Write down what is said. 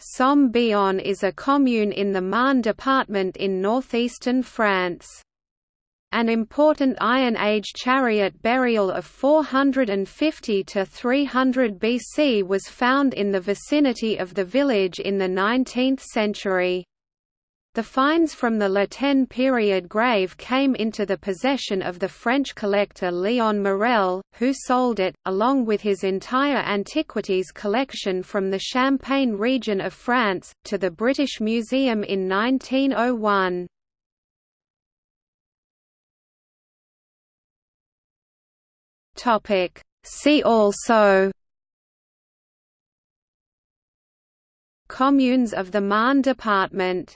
Somme-Bionne is a commune in the Marne department in northeastern France. An important Iron Age chariot burial of 450 to 300 BC was found in the vicinity of the village in the 19th century. The finds from the La period grave came into the possession of the French collector Léon Morel, who sold it, along with his entire antiquities collection from the Champagne region of France, to the British Museum in 1901. See also Communes of the Marne department